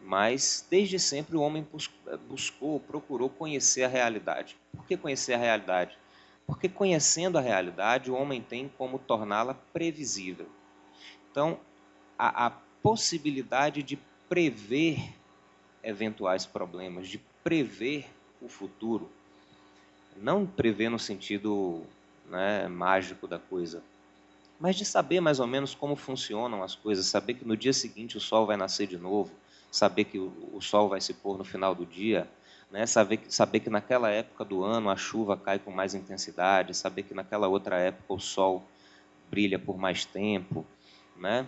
mas desde sempre o homem buscou, procurou conhecer a realidade. Por que conhecer a realidade? Porque conhecendo a realidade, o homem tem como torná-la previsível. Então, a, a possibilidade de prever eventuais problemas, de prever o futuro, não prever no sentido né, mágico da coisa, mas de saber mais ou menos como funcionam as coisas, saber que no dia seguinte o sol vai nascer de novo, saber que o, sol vai se pôr no final do dia, né? saber, saber que naquela época do ano a chuva cai com mais intensidade, saber que naquela outra época o sol brilha por mais tempo, né?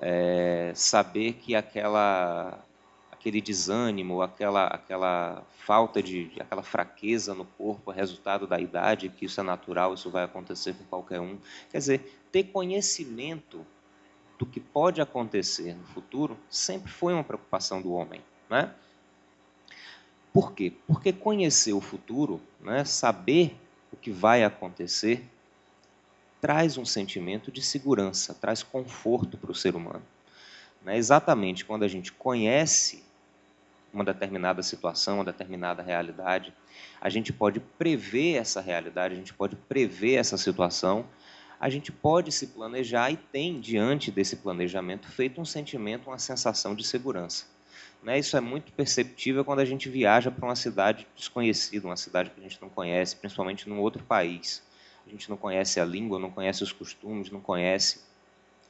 É, saber que aquela aquele desânimo, aquela, aquela falta de, aquela fraqueza no corpo, é resultado da idade, que isso é natural, isso vai acontecer com qualquer um. Quer dizer, ter conhecimento do que pode acontecer no futuro sempre foi uma preocupação do homem, né? Por quê? Porque conhecer o futuro, né, saber o que vai acontecer, traz um sentimento de segurança, traz conforto para o ser humano. Né? Exatamente quando a gente conhece uma determinada situação, uma determinada realidade. A gente pode prever essa realidade, a gente pode prever essa situação, a gente pode se planejar e tem, diante desse planejamento, feito um sentimento, uma sensação de segurança. Né? Isso é muito perceptível quando a gente viaja para uma cidade desconhecida, uma cidade que a gente não conhece, principalmente num outro país. A gente não conhece a língua, não conhece os costumes, não conhece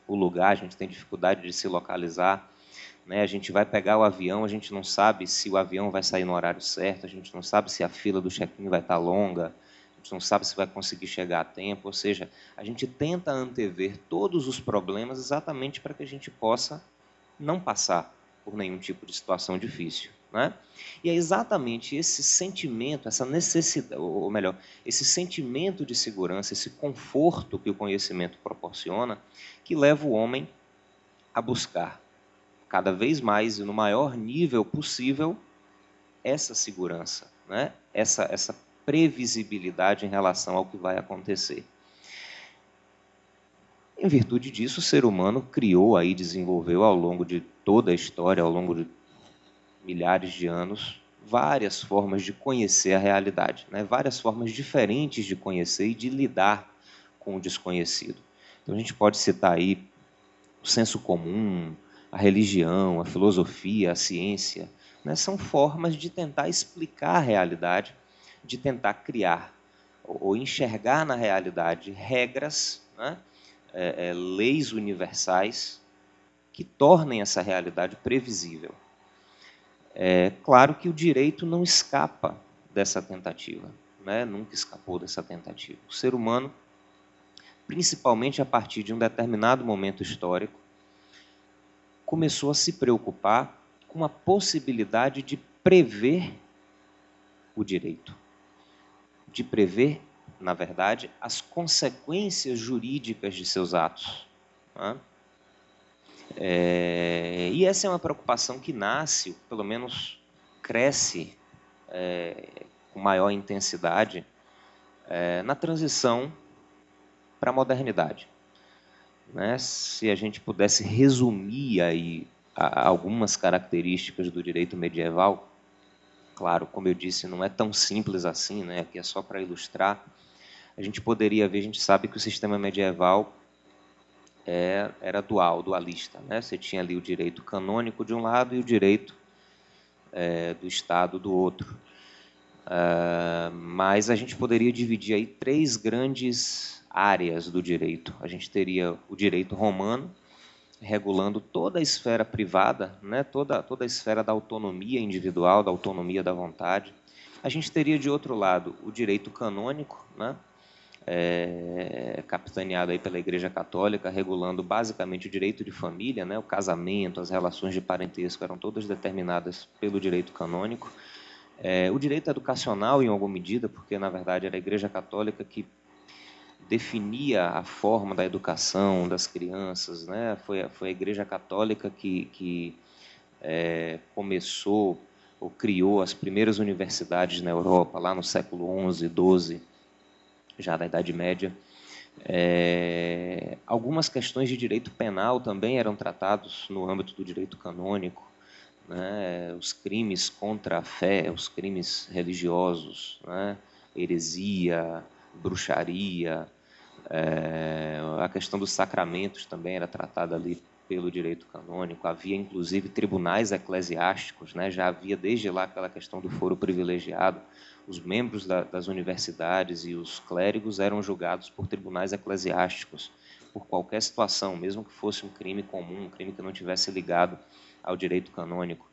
o lugar, a gente tem dificuldade de se localizar. Né? A gente vai pegar o avião, a gente não sabe se o avião vai sair no horário certo, a gente não sabe se a fila do check-in vai estar longa, a gente não sabe se vai conseguir chegar a tempo. Ou seja, a gente tenta antever todos os problemas exatamente para que a gente possa não passar por nenhum tipo de situação difícil. Né? E é exatamente esse sentimento, essa necessidade, ou melhor, esse sentimento de segurança, esse conforto que o conhecimento proporciona, que leva o homem a buscar cada vez mais e no maior nível possível essa segurança, né? essa, essa previsibilidade em relação ao que vai acontecer. Em virtude disso, o ser humano criou aí, desenvolveu ao longo de toda a história, ao longo de milhares de anos, várias formas de conhecer a realidade, né? várias formas diferentes de conhecer e de lidar com o desconhecido. Então a gente pode citar aí o senso comum, a religião, a filosofia, a ciência, né, são formas de tentar explicar a realidade, de tentar criar ou enxergar na realidade regras, né, é, é, leis universais que tornem essa realidade previsível. É claro que o direito não escapa dessa tentativa, né, nunca escapou dessa tentativa. O ser humano, principalmente a partir de um determinado momento histórico, começou a se preocupar com a possibilidade de prever o direito, de prever, na verdade, as consequências jurídicas de seus atos. Né? É, e essa é uma preocupação que nasce, pelo menos cresce é, com maior intensidade é, na transição para a modernidade. Né? Se a gente pudesse resumir aí algumas características do direito medieval, claro, como eu disse, não é tão simples assim, né? aqui é só para ilustrar, a gente poderia ver, a gente sabe que o sistema medieval é, era dual, dualista. Né? Você tinha ali o direito canônico de um lado e o direito é, do Estado do outro. Uh, mas a gente poderia dividir aí três grandes áreas do direito. A gente teria o direito romano, regulando toda a esfera privada, né, toda, toda a esfera da autonomia individual, da autonomia da vontade. A gente teria, de outro lado, o direito canônico, né, é, capitaneado aí pela Igreja Católica, regulando basicamente o direito de família, né, o casamento, as relações de parentesco eram todas determinadas pelo direito canônico. É, o direito educacional, em alguma medida, porque, na verdade, era a Igreja Católica que definia a forma da educação das crianças. Né? Foi, foi a Igreja Católica que, que é, começou ou criou as primeiras universidades na Europa, lá no século XI, XII, já da Idade Média. É, algumas questões de direito penal também eram tratados no âmbito do direito canônico. né, os crimes contra a fé, os crimes religiosos, né, heresia, bruxaria, é, a questão dos sacramentos também era tratada ali pelo direito canônico. Havia inclusive tribunais eclesiásticos, né, já havia desde lá aquela questão do foro privilegiado. Os membros da, das universidades e os clérigos eram julgados por tribunais eclesiásticos por qualquer situação, mesmo que fosse um crime comum, um crime que não tivesse ligado ao direito canônico.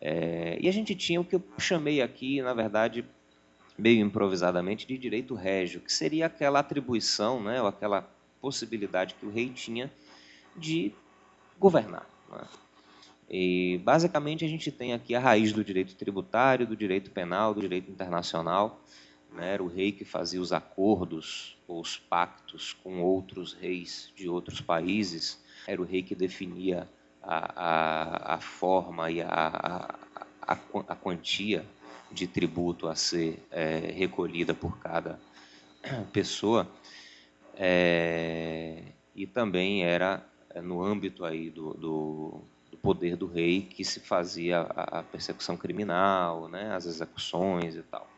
É, e a gente tinha o que eu chamei aqui, na verdade, meio improvisadamente, de direito régio, que seria aquela atribuição, né, ou aquela possibilidade que o rei tinha de governar. Né? E, basicamente, a gente tem aqui a raiz do direito tributário, do direito penal, do direito internacional. Né? Era o rei que fazia os acordos ou os pactos com outros reis de outros países. Era o rei que definia a, a, a forma e a, a, a, quantia de tributo a ser é, recolhida por cada pessoa. É, e também era é, no âmbito aí do, do, do, poder do rei que se fazia a, persecução criminal, né, as execuções e tal,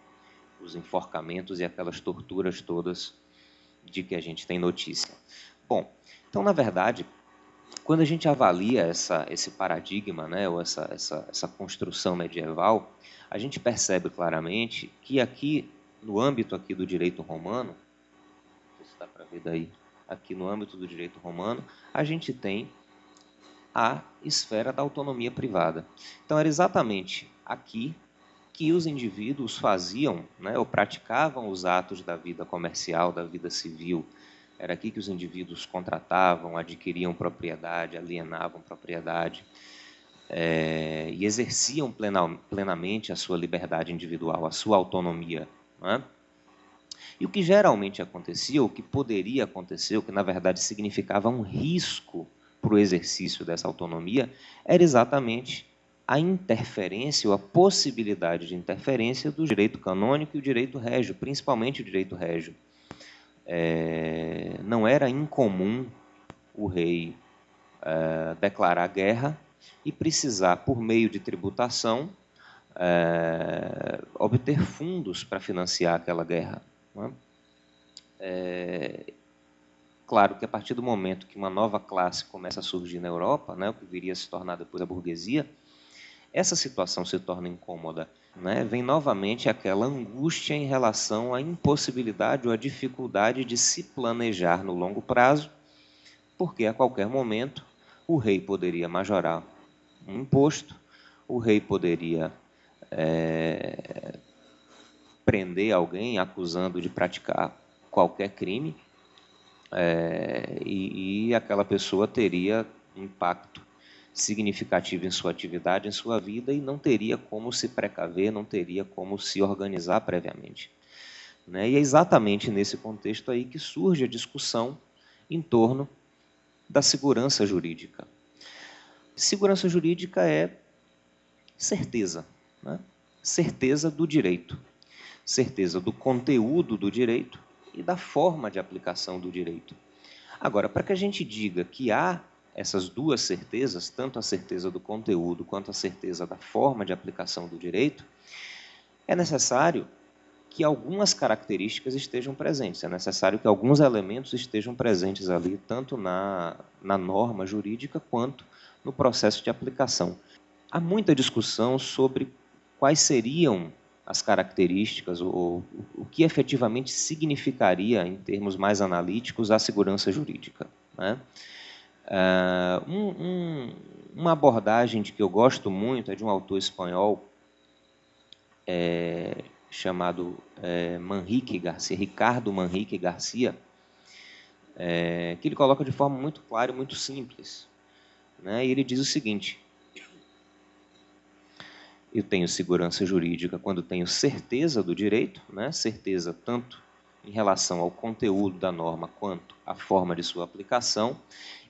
os enforcamentos e aquelas torturas todas de que a gente tem notícia. Bom, então, na verdade, quando a gente avalia essa, esse paradigma, né, ou essa, essa, essa construção medieval, a gente percebe claramente que aqui, no âmbito aqui do direito romano, se dá para ver daí, aqui no âmbito do direito romano, a gente tem a esfera da autonomia privada. Então, era exatamente aqui que os indivíduos faziam, né, ou praticavam os atos da vida comercial, da vida civil. Era aqui que os indivíduos contratavam, adquiriam propriedade, alienavam propriedade é, e exerciam plena, plenamente a sua liberdade individual, a sua autonomia. É? E o que geralmente acontecia, o que poderia acontecer, o que na verdade significava um risco para o exercício dessa autonomia, era exatamente a interferência ou a possibilidade de interferência do direito canônico e o direito régio, principalmente o direito régio. É, não era incomum o rei é, declarar guerra e precisar, por meio de tributação, é, obter fundos para financiar aquela guerra. É? é, claro que a partir do momento que uma nova classe começa a surgir na Europa, né, o que viria a se tornar depois a burguesia, essa situação se torna incômoda. Né? Vem novamente aquela angústia em relação à impossibilidade ou à dificuldade de se planejar no longo prazo, porque a qualquer momento o rei poderia majorar um imposto, o rei poderia é, prender alguém acusando de praticar qualquer crime, é, e, e aquela pessoa teria impacto significativo em sua atividade, em sua vida, e não teria como se precaver, não teria como se organizar previamente. Né? E é exatamente nesse contexto aí que surge a discussão em torno da segurança jurídica. Segurança jurídica é certeza, né? certeza do direito, certeza do conteúdo do direito e da forma de aplicação do direito. Agora, para que a gente diga que há essas duas certezas, tanto a certeza do conteúdo quanto a certeza da forma de aplicação do direito, é necessário que algumas características estejam presentes, é necessário que alguns elementos estejam presentes ali, tanto na, na norma jurídica quanto no processo de aplicação. Há muita discussão sobre quais seriam as características ou o que efetivamente significaria, em termos mais analíticos, a segurança jurídica. Né? Uh, um, um, uma abordagem de que eu gosto muito é de um autor espanhol é, chamado é, Manrique Garcia, Ricardo Manrique Garcia, é, que ele coloca de forma muito clara e muito simples. Né? E ele diz o seguinte: eu tenho segurança jurídica quando tenho certeza do direito, né? certeza tanto em relação ao conteúdo da norma quanto à forma de sua aplicação.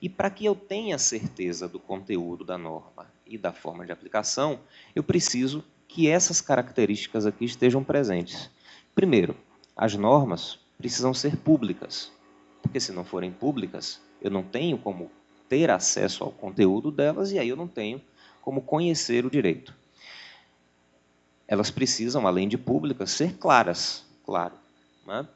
E para que eu tenha certeza do conteúdo da norma e da forma de aplicação, eu preciso que essas características aqui estejam presentes. Primeiro, as normas precisam ser públicas, porque se não forem públicas, eu não tenho como ter acesso ao conteúdo delas e aí eu não tenho como conhecer o direito. Elas precisam, além de públicas, ser claras, claro. Né?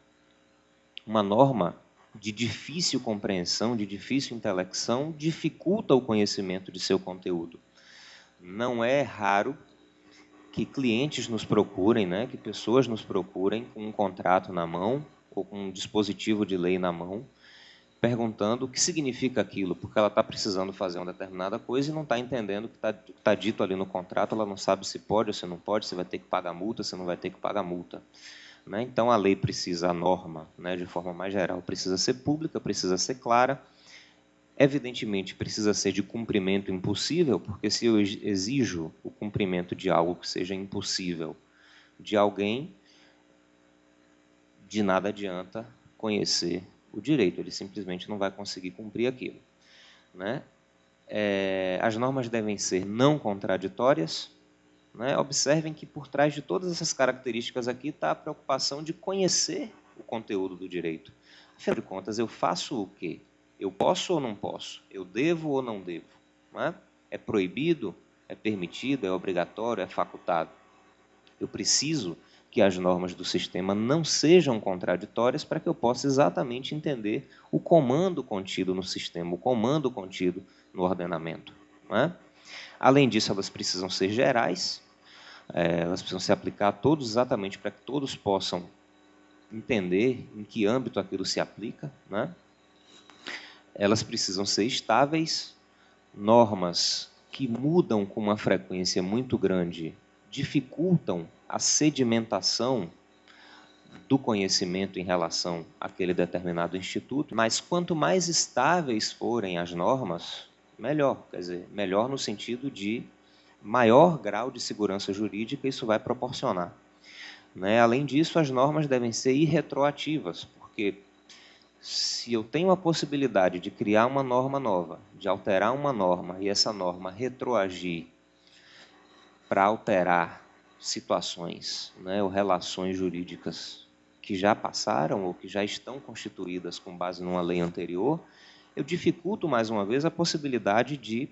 Uma norma de difícil compreensão, de difícil intelecção, dificulta o conhecimento de seu conteúdo. Não é raro que clientes nos procurem, né, que pessoas nos procurem com um contrato na mão ou com um dispositivo de lei na mão, perguntando o que significa aquilo, porque ela está precisando fazer uma determinada coisa e não está entendendo o que está tá dito ali no contrato, ela não sabe se pode ou se não pode, se vai ter que pagar multa, se não vai ter que pagar multa. Né? Então, a lei precisa, a norma, né, de forma mais geral, precisa ser pública, precisa ser clara, evidentemente precisa ser de cumprimento impossível, porque se eu exijo o cumprimento de algo que seja impossível de alguém, de nada adianta conhecer o direito, ele simplesmente não vai conseguir cumprir aquilo. Né? É, as normas devem ser não contraditórias, né? Observem que por trás de todas essas características aqui está a preocupação de conhecer o conteúdo do direito. Afinal de contas, eu faço o quê? Eu posso ou não posso? Eu devo ou não devo? Não é? é proibido? É permitido? É obrigatório? É facultado? Eu preciso que as normas do sistema não sejam contraditórias para que eu possa exatamente entender o comando contido no sistema, o comando contido no ordenamento. É? Além disso, elas precisam ser gerais, é, elas precisam se aplicar a todos exatamente para que todos possam entender em que âmbito aquilo se aplica. Né? Elas precisam ser estáveis, normas que mudam com uma frequência muito grande dificultam a sedimentação do conhecimento em relação àquele determinado instituto, mas quanto mais estáveis forem as normas, melhor. Quer dizer, melhor no sentido de maior grau de segurança jurídica isso vai proporcionar. Né? Além disso, as normas devem ser irretroativas, porque se eu tenho a possibilidade de criar uma norma nova, de alterar uma norma e essa norma retroagir para alterar situações né, ou relações jurídicas que já passaram ou que já estão constituídas com base numa lei anterior, eu dificulto mais uma vez a possibilidade de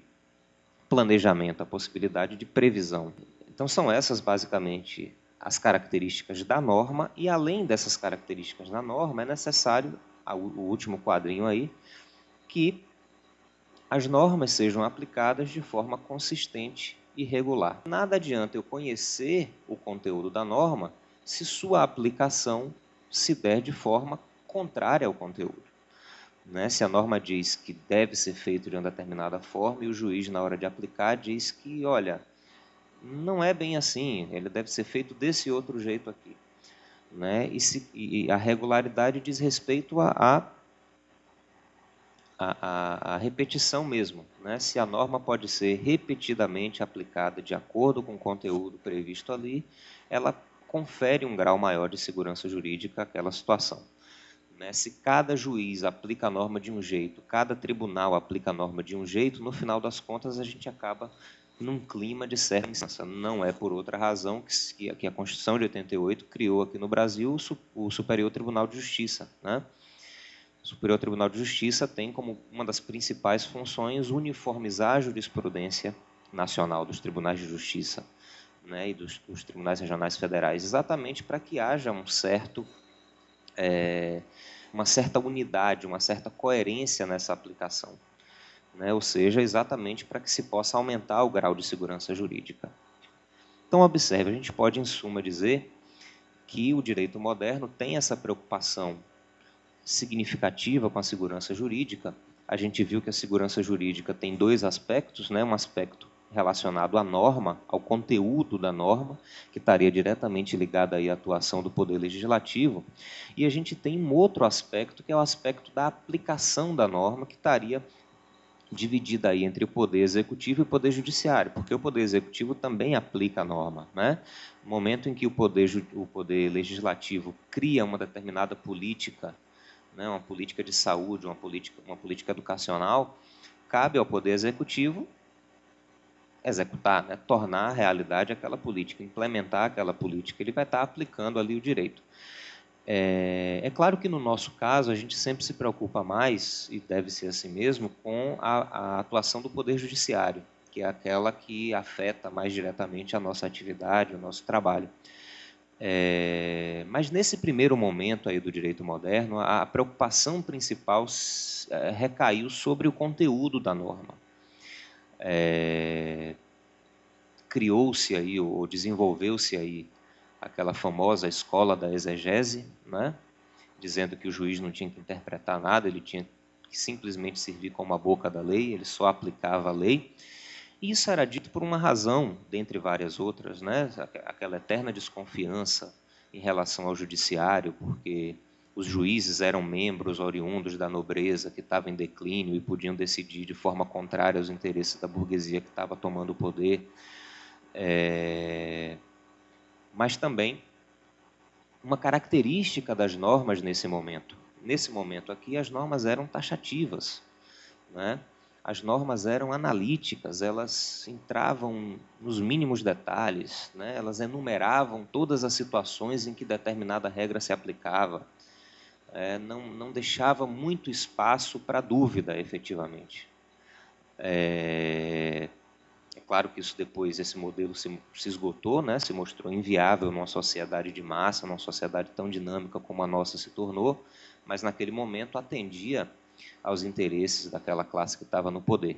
planejamento, a possibilidade de previsão. Então, são essas basicamente as características da norma, e além dessas características da norma, é necessário, o último quadrinho aí, que as normas sejam aplicadas de forma consistente e regular. Nada adianta eu conhecer o conteúdo da norma se sua aplicação se der de forma contrária ao conteúdo. Né? Se a norma diz que deve ser feito de uma determinada forma e o juiz, na hora de aplicar, diz que, olha, não é bem assim, ele deve ser feito desse outro jeito aqui. Né? E, se, e a regularidade diz respeito a, a, a, a repetição mesmo. Né? Se a norma pode ser repetidamente aplicada de acordo com o conteúdo previsto ali, ela confere um grau maior de segurança jurídica àquela situação. Né? Se cada juiz aplica a norma de um jeito, cada tribunal aplica a norma de um jeito, no final das contas a gente acaba num clima de certa insegurança. Não é por outra razão que, que a Constituição de 88 criou aqui no Brasil o Superior Tribunal de Justiça. Né? O Superior Tribunal de Justiça tem como uma das principais funções uniformizar a jurisprudência nacional dos tribunais de justiça né, e dos, dos tribunais regionais federais, exatamente para que haja um certo é, uma certa unidade, uma certa coerência nessa aplicação. Né? Ou seja, exatamente para que se possa aumentar o grau de segurança jurídica. Então, observe, a gente pode, em suma, dizer que o direito moderno tem essa preocupação significativa com a segurança jurídica. A gente viu que a segurança jurídica tem dois aspectos, né? um aspecto relacionado à norma, ao conteúdo da norma, que estaria diretamente ligado aí à atuação do Poder Legislativo, e a gente tem um outro aspecto, que é o aspecto da aplicação da norma, que estaria dividida aí entre o Poder Executivo e o Poder Judiciário, porque o Poder Executivo também aplica a norma. Né? No momento em que o Poder, o poder Legislativo cria uma determinada política, né, uma política de saúde, uma política, uma política educacional, cabe ao Poder Executivo executar, né, tornar a realidade aquela política, implementar aquela política, ele vai estar aplicando ali o direito. É, é, claro que no nosso caso a gente sempre se preocupa mais, e deve ser assim mesmo, com a, a atuação do Poder Judiciário. que é aquela que afeta mais diretamente a nossa atividade, o nosso trabalho. É, mas nesse primeiro momento aí do direito moderno, a, a preocupação principal é, recaiu sobre o conteúdo da norma. É, Criou-se aí, ou desenvolveu-se aí, aquela famosa escola da exegese, né? dizendo que o juiz não tinha que interpretar nada, ele tinha que simplesmente servir como a boca da lei, ele só aplicava a lei. E isso era dito por uma razão, dentre várias outras, né? aquela eterna desconfiança em relação ao judiciário, porque os juízes eram membros oriundos da nobreza que estava em declínio e podiam decidir de forma contrária aos interesses da burguesia que estava tomando o poder. É... Mas também uma característica das normas nesse momento. Nesse momento aqui, as normas eram taxativas. Né? as normas eram analíticas, elas entravam nos mínimos detalhes, né? elas enumeravam todas as situações em que determinada regra se aplicava, é, não, não deixava muito espaço para dúvida, efetivamente. É, é, claro que isso depois, esse modelo se, se esgotou, né? se mostrou inviável numa sociedade de massa, numa sociedade tão dinâmica como a nossa se tornou, mas naquele momento atendia aos interesses daquela classe que estava no poder.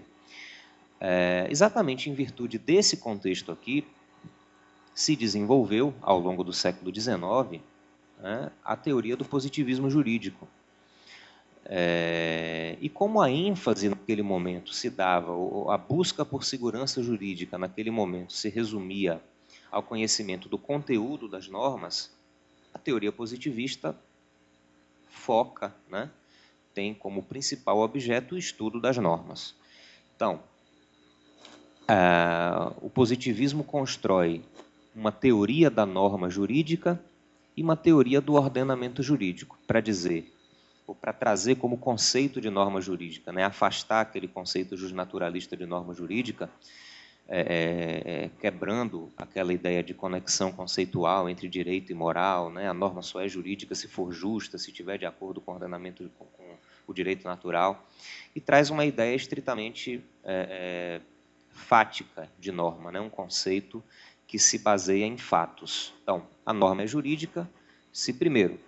É, exatamente em virtude desse contexto aqui, se desenvolveu, ao longo do século XIX, né, a teoria do positivismo jurídico. É, e como a ênfase naquele momento se dava, a busca por segurança jurídica naquele momento se resumia ao conhecimento do conteúdo das normas, a teoria positivista foca né, tem como principal objeto o estudo das normas. Então, uh, o positivismo constrói uma teoria da norma jurídica e uma teoria do ordenamento jurídico, para dizer, para trazer como conceito de norma jurídica, né, afastar aquele conceito justnaturalista de norma jurídica, é, é, é, quebrando aquela ideia de conexão conceitual entre direito e moral, né? a norma só é jurídica se for justa, se estiver de acordo com o ordenamento, com, com o direito natural, e traz uma ideia estritamente é, é, fática de norma, né? um conceito que se baseia em fatos. Então, a norma é jurídica se, primeiro,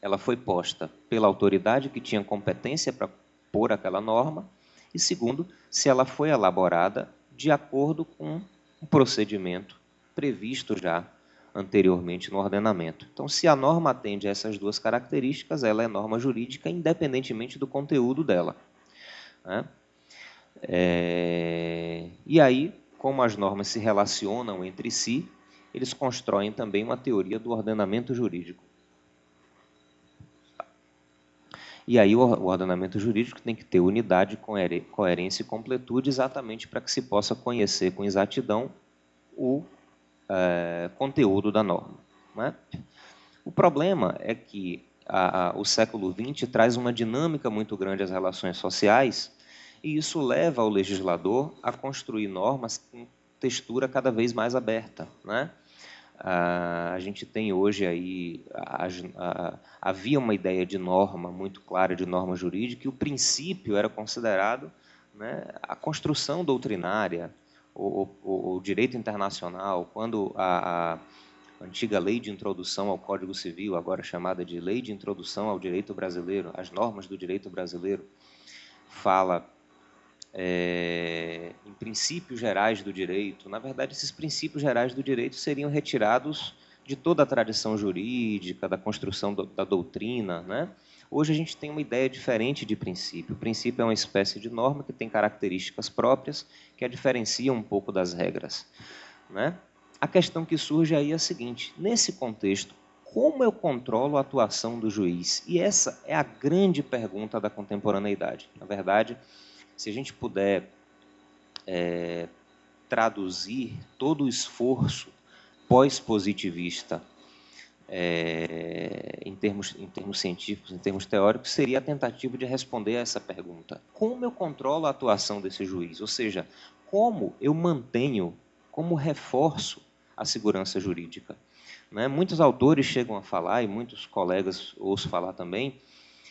ela foi posta pela autoridade que tinha competência para pôr aquela norma, e segundo, se ela foi elaborada de acordo com um procedimento previsto já anteriormente no ordenamento. Então, se a norma atende a essas duas características, ela é norma jurídica, independentemente do conteúdo dela. Né? É... E aí, como as normas se relacionam entre si, eles constroem também uma teoria do ordenamento jurídico. E aí o ordenamento jurídico tem que ter unidade, coerência e completude exatamente para que se possa conhecer com exatidão o é, conteúdo da norma. Né? O problema é que a, a, o século XX traz uma dinâmica muito grande às relações sociais e isso leva o legislador a construir normas com textura cada vez mais aberta. Né? A gente tem hoje aí a, a, havia uma ideia de norma muito clara de norma jurídica e o princípio era considerado né, a construção doutrinária o, o, o, direito internacional quando a, a antiga lei de introdução ao Código Civil agora chamada de lei de introdução ao direito brasileiro as normas do direito brasileiro fala é, em princípios gerais do direito, na verdade, esses princípios gerais do direito seriam retirados de toda a tradição jurídica, da construção do, da doutrina. Né? Hoje a gente tem uma ideia diferente de princípio. O princípio é uma espécie de norma que tem características próprias que a diferenciam um pouco das regras. Né? A questão que surge aí é a seguinte: nesse contexto, como eu controlo a atuação do juiz? E essa é a grande pergunta da contemporaneidade. Na verdade, se a gente puder é, traduzir todo o esforço pós-positivista é, em, termos, em termos científicos, em termos teóricos, seria a tentativa de responder a essa pergunta. Como eu controlo a atuação desse juiz? Ou seja, como eu mantenho, como reforço a segurança jurídica? Né? Muitos autores chegam a falar, e muitos colegas ouço falar também,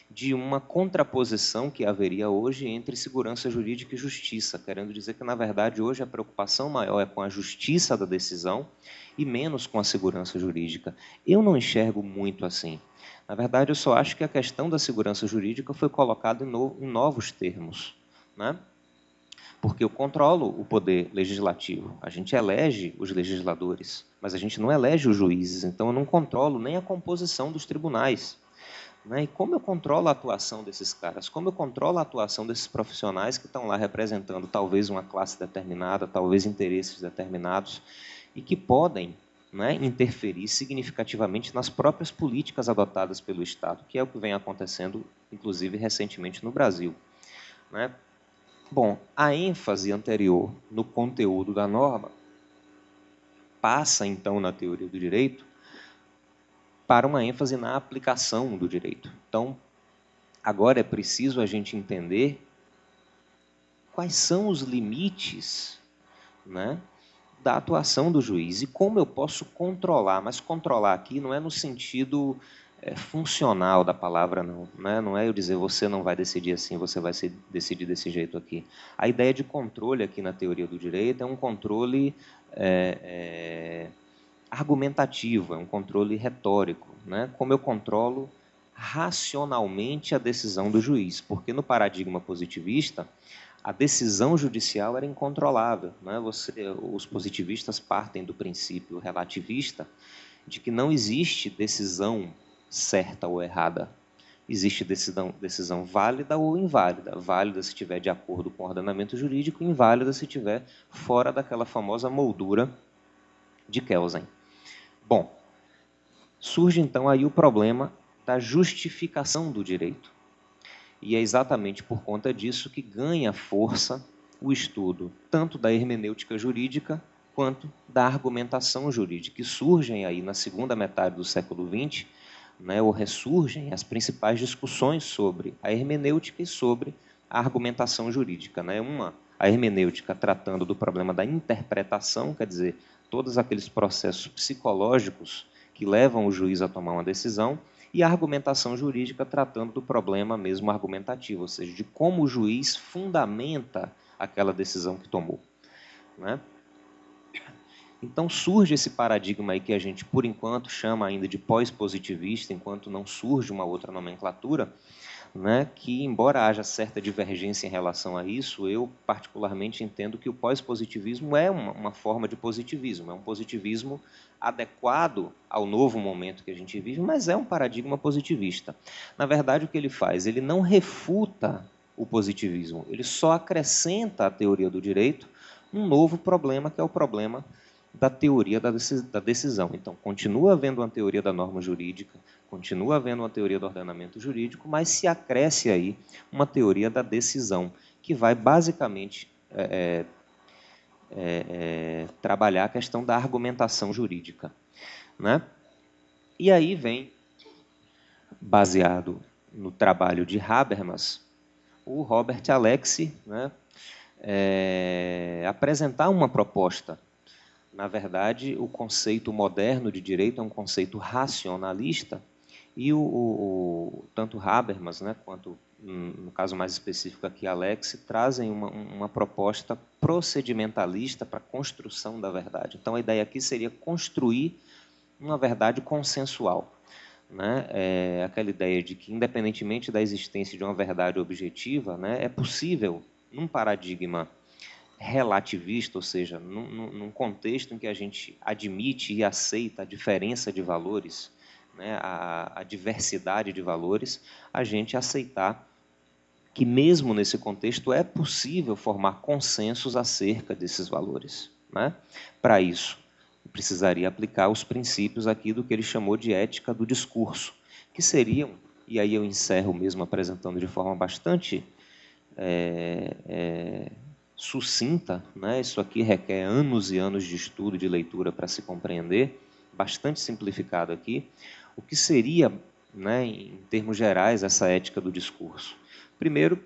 de uma contraposição que haveria hoje entre segurança jurídica e justiça, querendo dizer que, na verdade, hoje a preocupação maior é com a justiça da decisão e menos com a segurança jurídica. Eu não enxergo muito assim. Na verdade, eu só acho que a questão da segurança jurídica foi colocada em, no, em novos termos. Né? Porque eu controlo o poder legislativo, a gente elege os legisladores, mas a gente não elege os juízes, então eu não controlo nem a composição dos tribunais. Né? E como eu controlo a atuação desses caras? Como eu controlo a atuação desses profissionais que estão lá representando talvez uma classe determinada, talvez interesses determinados, e que podem né, interferir significativamente nas próprias políticas adotadas pelo Estado, que é o que vem acontecendo, inclusive, recentemente no Brasil. Né? Bom, a ênfase anterior no conteúdo da norma passa, então, na teoria do direito, para uma ênfase na aplicação do direito. Então, agora é preciso a gente entender quais são os limites né, da atuação do juiz e como eu posso controlar. Mas controlar aqui não é no sentido é, funcional da palavra, não. Né? Não é eu dizer você não vai decidir assim, você vai se decidir desse jeito aqui. A ideia de controle aqui na teoria do direito é um controle é, é, argumentativo, é um controle retórico. Né? Como eu controlo racionalmente a decisão do juiz, porque no paradigma positivista, a decisão judicial era incontrolável. Né? Você, os positivistas partem do princípio relativista de que não existe decisão certa ou errada. Existe decisão, decisão válida ou inválida. Válida se estiver de acordo com o ordenamento jurídico, inválida se estiver fora daquela famosa moldura de Kelsen. Bom, surge então aí o problema da justificação do direito. E é exatamente por conta disso que ganha força o estudo tanto da hermenêutica jurídica quanto da argumentação jurídica, que surgem aí na segunda metade do século XX, né, ou ressurgem as principais discussões sobre a hermenêutica e sobre a argumentação jurídica. Né? Uma, a hermenêutica tratando do problema da interpretação, quer dizer, todos aqueles processos psicológicos que levam o juiz a tomar uma decisão, e a argumentação jurídica tratando do problema mesmo argumentativo, ou seja, de como o juiz fundamenta aquela decisão que tomou. Né? Então surge esse paradigma aí que a gente, por enquanto, chama ainda de pós-positivista, enquanto não surge uma outra nomenclatura, né, que, embora haja certa divergência em relação a isso, eu particularmente entendo que o pós-positivismo é uma, uma, forma de positivismo, é um positivismo adequado ao novo momento que a gente vive, mas é um paradigma positivista. Na verdade, o que ele faz? Ele não refuta o positivismo, ele só acrescenta à teoria do direito um novo problema, que é o problema da teoria da decisão. Então, continua havendo uma teoria da norma jurídica, continua havendo uma teoria do ordenamento jurídico, mas se acresce aí uma teoria da decisão, que vai basicamente é, é, é, trabalhar a questão da argumentação jurídica. Né? E aí vem, baseado no trabalho de Habermas, o Robert Alexi né, é, apresentar uma proposta na verdade, o conceito moderno de direito é um conceito racionalista e o, o, tanto Habermas, né, quanto no caso mais específico aqui Alex, trazem uma, uma proposta procedimentalista para a construção da verdade. Então a ideia aqui seria construir uma verdade consensual. Né? É aquela ideia de que, independentemente da existência de uma verdade objetiva, né, é possível, num paradigma relativista, ou seja, num, num, contexto em que a gente admite e aceita a diferença de valores, né, a, a diversidade de valores, a gente aceitar que mesmo nesse contexto é possível formar consensos acerca desses valores. Né? Para isso, precisaria aplicar os princípios aqui do que ele chamou de ética do discurso, que seriam, e aí eu encerro mesmo apresentando de forma bastante é, é, sucinta, né? isso aqui requer anos e anos de estudo, de leitura para se compreender, bastante simplificado aqui, o que seria, né, em termos gerais, essa ética do discurso? Primeiro,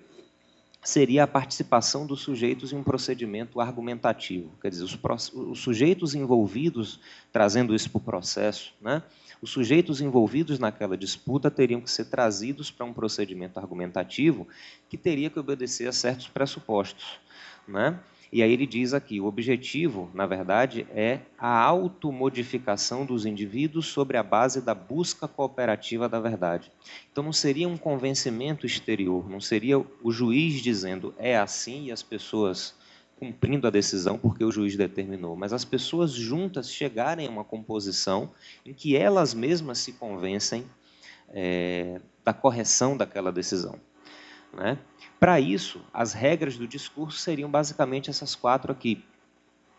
seria a participação dos sujeitos em um procedimento argumentativo, quer dizer, os, os sujeitos envolvidos trazendo isso para o processo, né? Os sujeitos envolvidos naquela disputa teriam que ser trazidos para um procedimento argumentativo que teria que obedecer a certos pressupostos. Né? E aí ele diz aqui, o objetivo, na verdade, é a automodificação dos indivíduos sobre a base da busca cooperativa da verdade. Então não seria um convencimento exterior, não seria o juiz dizendo é assim e as pessoas cumprindo a decisão porque o juiz determinou, mas as pessoas juntas chegarem a uma composição em que elas mesmas se convencem é, da correção daquela decisão. Né? Para isso, as regras do discurso seriam basicamente essas quatro aqui.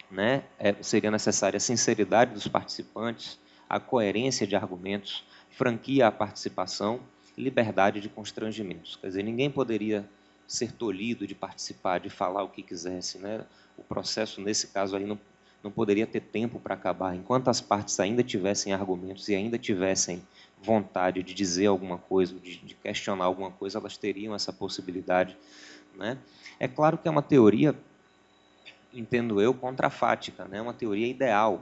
Né? É, seria necessária a sinceridade dos participantes, a coerência de argumentos, franquia à participação, liberdade de constrangimentos. Quer dizer, ninguém poderia ser tolhido de participar, de falar o que quisesse. Né? O processo, nesse caso aí, não, não poderia ter tempo para acabar. Enquanto as partes ainda tivessem argumentos e ainda tivessem vontade de dizer alguma coisa, de, de questionar alguma coisa, elas teriam essa possibilidade. Né? É claro que é uma teoria, entendo eu, contrafática, né? uma teoria ideal.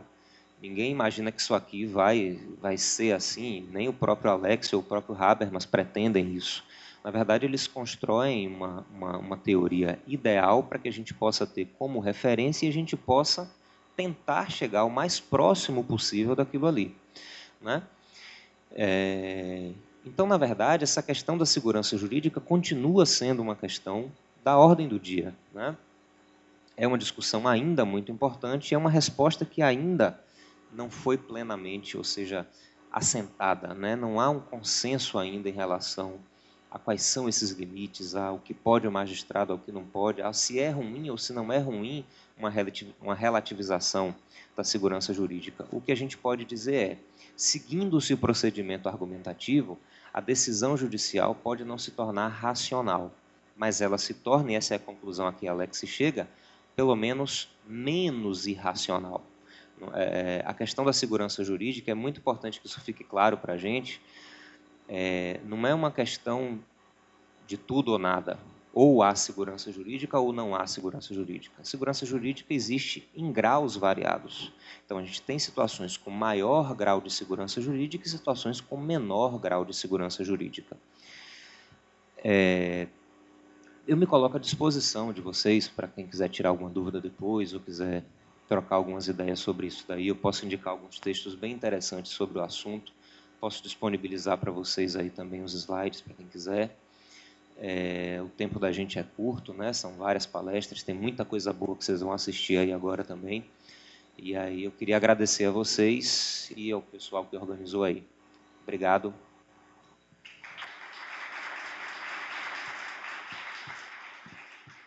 Ninguém imagina que isso aqui vai, vai ser assim, nem o próprio Alex ou o próprio Habermas pretendem isso. Na verdade, eles constroem uma, uma, uma teoria ideal para que a gente possa ter como referência e a gente possa tentar chegar o mais próximo possível daquilo ali. Né? É, então, na verdade, essa questão da segurança jurídica continua sendo uma questão da ordem do dia. Né? É uma discussão ainda muito importante é uma resposta que ainda não foi plenamente, ou seja, assentada. Né? Não há um consenso ainda em relação a quais são esses limites, ao que pode o magistrado, ao que não pode, a se é ruim ou se não é ruim uma relativização da segurança jurídica. O que a gente pode dizer é, seguindo-se o procedimento argumentativo, a decisão judicial pode não se tornar racional, mas ela se torna, e essa é a conclusão a que Alex chega, pelo menos menos irracional. É, a questão da segurança jurídica é muito importante que isso fique claro para a gente, é, não é uma questão de tudo ou nada. Ou há segurança jurídica ou não há segurança jurídica. A segurança jurídica existe em graus variados. Então, a gente tem situações com maior grau de segurança jurídica e situações com menor grau de segurança jurídica. É, eu me coloco à disposição de vocês, para quem quiser tirar alguma dúvida depois ou quiser trocar algumas ideias sobre isso daí. Eu posso indicar alguns textos bem interessantes sobre o assunto. Posso disponibilizar para vocês aí também os slides, para quem quiser. É, o tempo da gente é curto, né? São várias palestras, tem muita coisa boa que vocês vão assistir aí agora também. E aí eu queria agradecer a vocês e ao pessoal que organizou aí. Obrigado.